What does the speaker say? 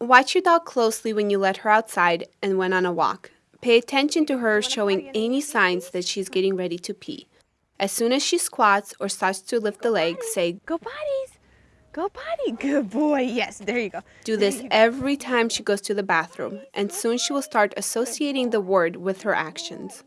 Watch your dog closely when you let her outside and when on a walk. Pay attention to her showing any signs that she's getting ready to pee. As soon as she squats or starts to lift the leg, say, Go potties. Go potty. Good boy. Yes, there you go. Do this every time she goes to the bathroom, and soon she will start associating the word with her actions.